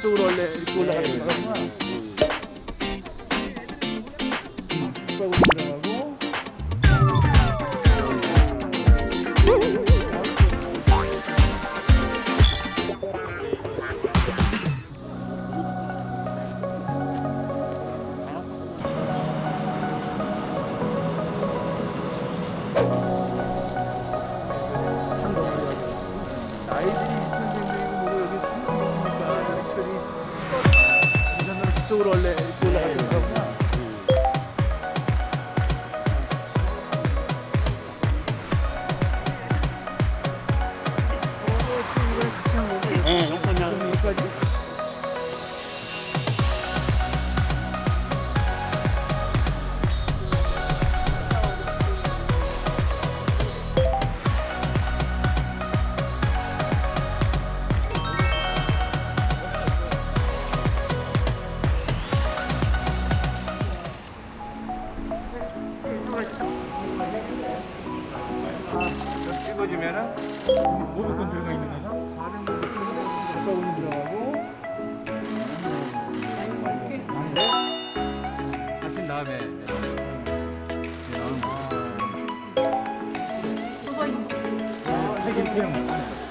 이쪽으로 원래 이렇게 올라가는 거구나. 뒷발로 들어가고. 아이들이 2,100명 뒤쪽으로 원래 이렇게 올라가는 거구나. 네, 찍어주면은 500건 들어가 있는 거죠? 400명 들어가고. 하신 다음에 아, 이렇게 이렇게 하는 거.